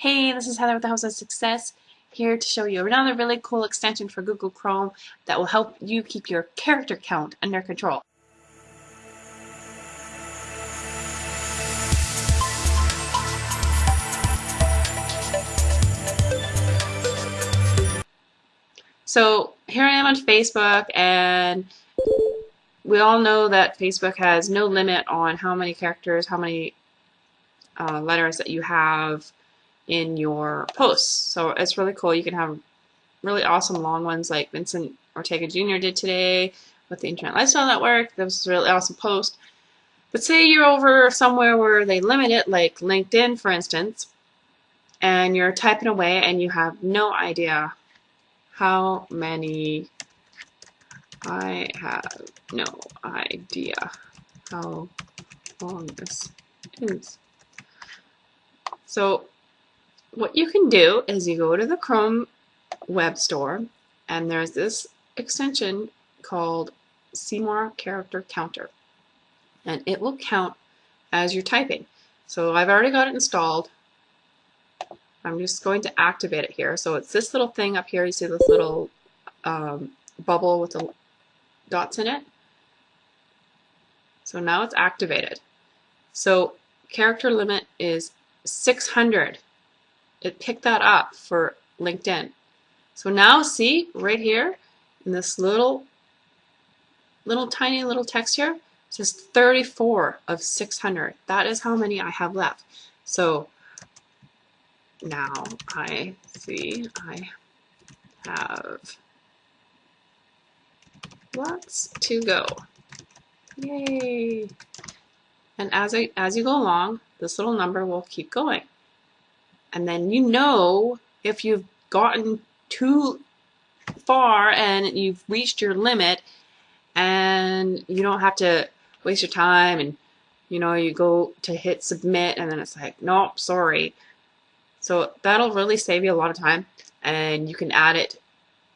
Hey, this is Heather with the House of Success here to show you another really cool extension for Google Chrome that will help you keep your character count under control. So here I am on Facebook and we all know that Facebook has no limit on how many characters, how many uh, letters that you have in your posts. So it's really cool. You can have really awesome long ones like Vincent Ortega Jr. did today with the Internet Lifestyle Network. That was a really awesome post. But say you're over somewhere where they limit it, like LinkedIn, for instance, and you're typing away and you have no idea how many I have no idea how long this is. So what you can do is you go to the Chrome web store and there's this extension called Seymour Character Counter and it will count as you're typing. So I've already got it installed. I'm just going to activate it here. So it's this little thing up here. You see this little um, bubble with the dots in it. So now it's activated. So character limit is 600 it picked that up for LinkedIn. So now see right here in this little little tiny little text here it says 34 of 600. That is how many I have left. So now I see I have lots to go. Yay! And as I as you go along, this little number will keep going and then you know if you've gotten too far and you've reached your limit and you don't have to waste your time and you know you go to hit submit and then it's like nope sorry. So that'll really save you a lot of time and you can add it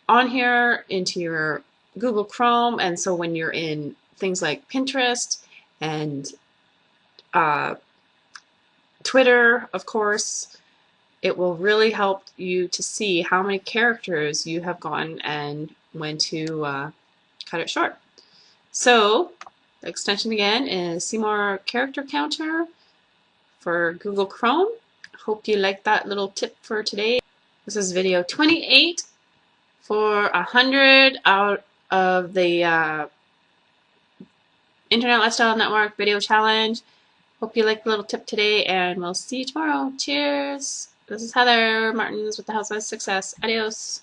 on here into your Google Chrome. And so when you're in things like Pinterest and uh, Twitter of course it will really help you to see how many characters you have gotten and when to uh, cut it short. So the extension again is Seymour Character Counter for Google Chrome. Hope you liked that little tip for today. This is video 28 for 100 out of the uh, Internet Lifestyle Network video challenge. Hope you liked the little tip today and we'll see you tomorrow. Cheers! This is Heather Martins with the House of Success. Adios.